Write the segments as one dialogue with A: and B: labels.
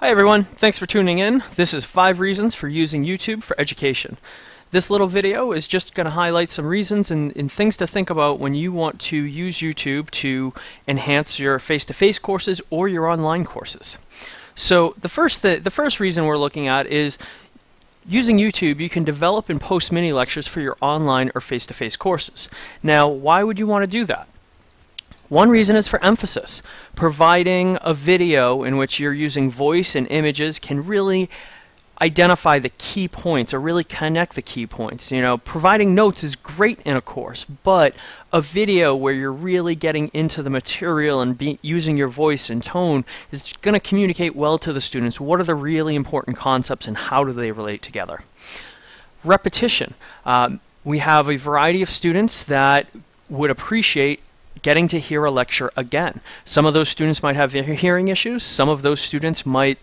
A: Hi everyone, thanks for tuning in. This is 5 reasons for using YouTube for education. This little video is just going to highlight some reasons and, and, things to think about when you want to use YouTube to enhance your face-to-face -face courses or your online courses. So the first, th the first reason we're looking at is Using YouTube, you can develop and post mini lectures for your online or face-to-face -face courses. Now, why would you want to do that? One reason is for emphasis. Providing a video in which you're using voice and images can really identify the key points or really connect the key points. You know, providing notes is great in a course, but a video where you're really getting into the material and be, using your voice and tone is going to communicate well to the students. What are the really important concepts and how do they relate together? Repetition. Um, we have a variety of students that would appreciate getting to hear a lecture again. Some of those students might have hearing issues. Some of those students might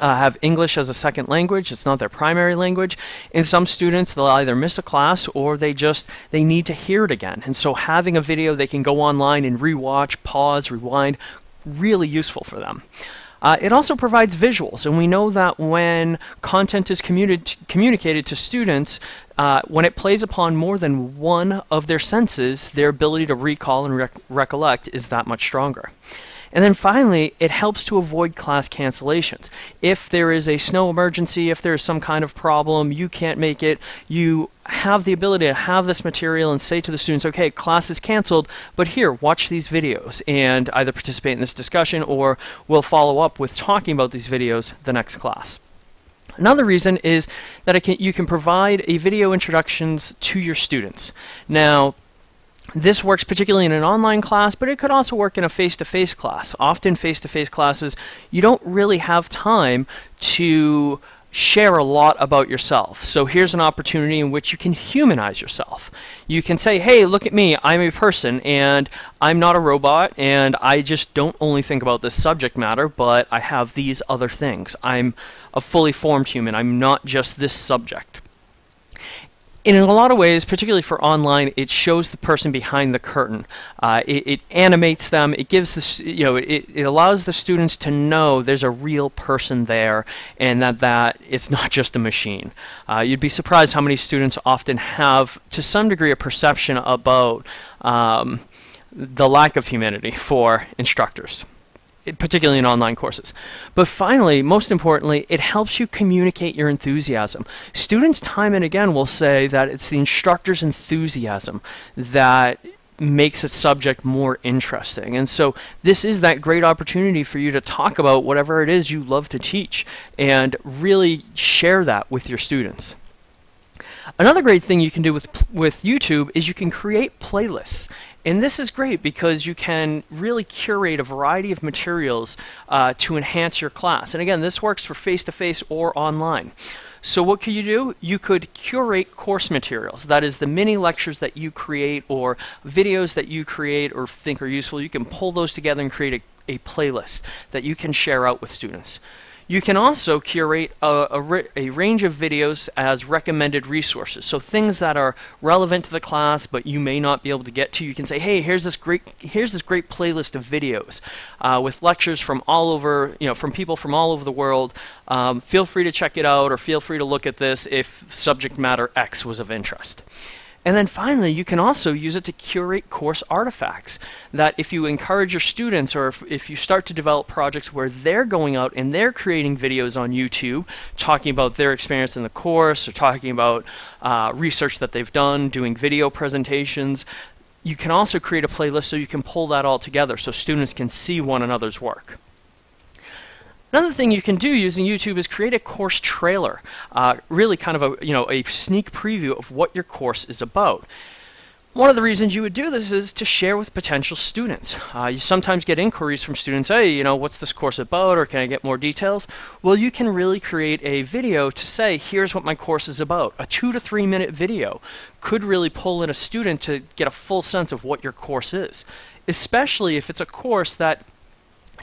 A: uh, have English as a second language. It's not their primary language. In some students, they'll either miss a class or they just they need to hear it again. And so having a video they can go online and rewatch, pause, rewind, really useful for them. Uh, it also provides visuals, and we know that when content is communi communicated to students, uh, when it plays upon more than one of their senses, their ability to recall and rec recollect is that much stronger. And then finally, it helps to avoid class cancellations. If there is a snow emergency, if there's some kind of problem, you can't make it, you have the ability to have this material and say to the students, okay, class is canceled, but here, watch these videos and either participate in this discussion or we'll follow up with talking about these videos the next class. Another reason is that can, you can provide a video introductions to your students. Now, this works particularly in an online class, but it could also work in a face-to-face -face class. Often face-to-face -face classes, you don't really have time to share a lot about yourself. So here's an opportunity in which you can humanize yourself. You can say, hey, look at me, I'm a person and I'm not a robot and I just don't only think about this subject matter, but I have these other things. I'm a fully formed human. I'm not just this subject in a lot of ways, particularly for online, it shows the person behind the curtain. Uh, it, it, animates them. It gives the you know it, it allows the students to know there's a real person there, and that that it's not just a machine. Uh, you'd be surprised how many students often have, to some degree, a perception about um, the lack of humanity for instructors particularly in online courses. But finally, most importantly, it helps you communicate your enthusiasm. Students time and again will say that it's the instructor's enthusiasm that makes a subject more interesting. And so this is that great opportunity for you to talk about whatever it is you love to teach and really share that with your students. Another great thing you can do with, with YouTube is you can create playlists. And this is great because you can really curate a variety of materials uh, to enhance your class. And again, this works for face-to-face -face or online. So what could you do? You could curate course materials. That is the mini lectures that you create or videos that you create or think are useful. You can pull those together and create a, a playlist that you can share out with students. You can also curate a, a, a, range of videos as recommended resources. So things that are relevant to the class, but you may not be able to get to. You can say, hey, here's this great here's this great playlist of videos uh, with lectures from all over, you know, from people from all over the world. Um, feel free to check it out, or feel free to look at this if subject matter X was of interest. And then finally, you can also use it to curate course artifacts. That if you encourage your students or if, if, you start to develop projects where they're going out and they're creating videos on YouTube, talking about their experience in the course or talking about uh, research that they've done, doing video presentations, you can also create a playlist so you can pull that all together so students can see one another's work. Another thing you can do using YouTube is create a course trailer, uh, really kind of a, you know, a sneak preview of what your course is about. One of the reasons you would do this is to share with potential students. Uh, you sometimes get inquiries from students, hey, you know, what's this course about or can I get more details? Well, you can really create a video to say, here's what my course is about. A two to three minute video could really pull in a student to get a full sense of what your course is, especially if it's a course that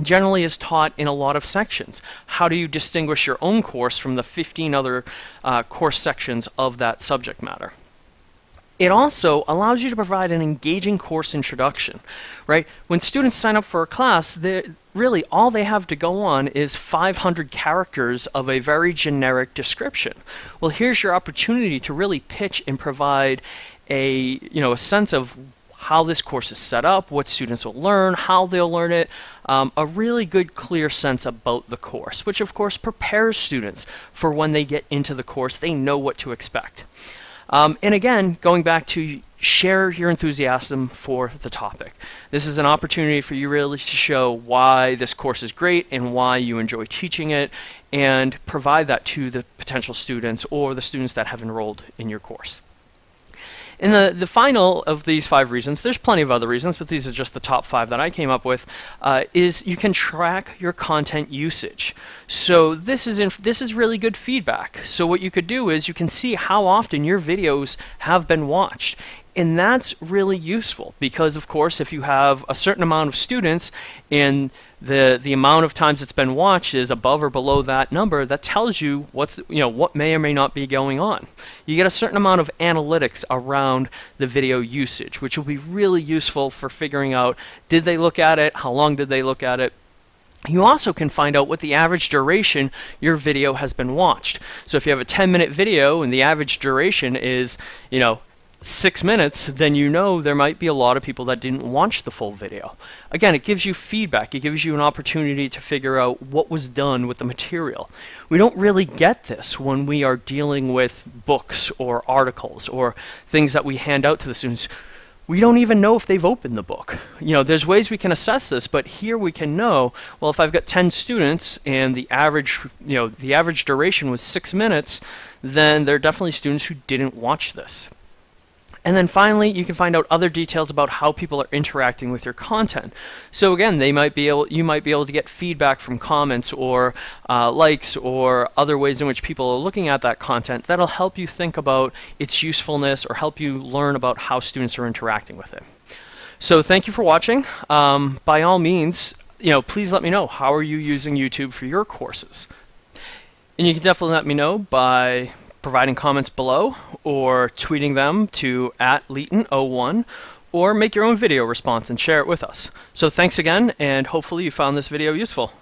A: generally is taught in a lot of sections. How do you distinguish your own course from the 15 other uh, course sections of that subject matter? It also allows you to provide an engaging course introduction, right? When students sign up for a class, really all they have to go on is 500 characters of a very generic description. Well, here's your opportunity to really pitch and provide a, you know, a sense of how this course is set up, what students will learn, how they'll learn it, um, a really good clear sense about the course, which of course prepares students for when they get into the course, they know what to expect. Um, and again, going back to share your enthusiasm for the topic. This is an opportunity for you really to show why this course is great and why you enjoy teaching it and provide that to the potential students or the students that have enrolled in your course. And the, the final of these five reasons, there's plenty of other reasons, but these are just the top five that I came up with, uh, is you can track your content usage. So this is, this is really good feedback. So what you could do is you can see how often your videos have been watched. And that's really useful because, of course, if you have a certain amount of students and the the amount of times it's been watched is above or below that number, that tells you what's you know what may or may not be going on. You get a certain amount of analytics around the video usage, which will be really useful for figuring out did they look at it, how long did they look at it, you also can find out what the average duration your video has been watched. So if you have a 10 minute video and the average duration is, you know, six minutes, then you know there might be a lot of people that didn't watch the full video. Again, it gives you feedback. It gives you an opportunity to figure out what was done with the material. We don't really get this when we are dealing with books or articles or things that we hand out to the students. We don't even know if they've opened the book. You know, there's ways we can assess this, but here we can know, well, if I've got 10 students and the average, you know, the average duration was 6 minutes, then there are definitely students who didn't watch this. And then finally, you can find out other details about how people are interacting with your content. So again, they might be able, you might be able to get feedback from comments or uh, likes or other ways in which people are looking at that content that'll help you think about its usefulness or help you learn about how students are interacting with it. So thank you for watching. Um, by all means, you know, please let me know how are you using YouTube for your courses. And you can definitely let me know by providing comments below or tweeting them to at Leeton01 or make your own video response and share it with us. So thanks again and hopefully you found this video useful.